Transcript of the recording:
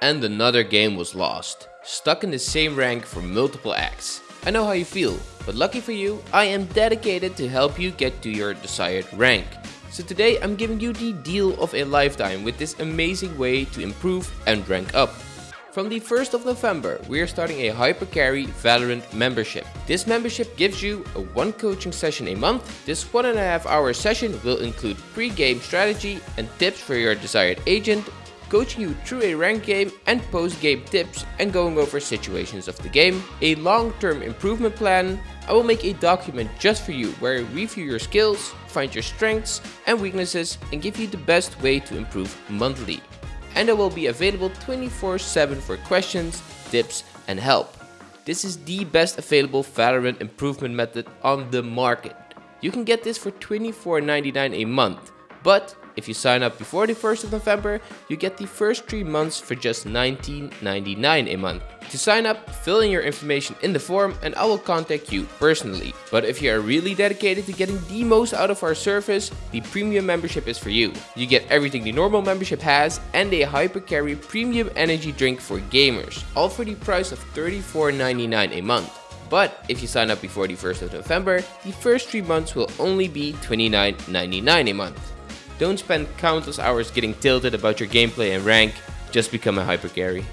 and another game was lost. Stuck in the same rank for multiple acts. I know how you feel, but lucky for you, I am dedicated to help you get to your desired rank. So today I'm giving you the deal of a lifetime with this amazing way to improve and rank up. From the 1st of November, we are starting a Hypercarry Valorant membership. This membership gives you a one coaching session a month. This one and a half hour session will include pre-game strategy and tips for your desired agent, coaching you through a ranked game and post-game tips and going over situations of the game, a long-term improvement plan, I will make a document just for you where I review your skills, find your strengths and weaknesses and give you the best way to improve monthly. And I will be available 24-7 for questions, tips and help. This is the best available Valorant improvement method on the market. You can get this for $24.99 a month, but if you sign up before the 1st of November, you get the first 3 months for just $19.99 a month. To sign up, fill in your information in the form and I will contact you personally. But if you are really dedicated to getting the most out of our service, the premium membership is for you. You get everything the normal membership has and a Hypercarry premium energy drink for gamers, all for the price of $34.99 a month. But if you sign up before the 1st of November, the first 3 months will only be $29.99 a month. Don't spend countless hours getting tilted about your gameplay and rank, just become a hyper carry.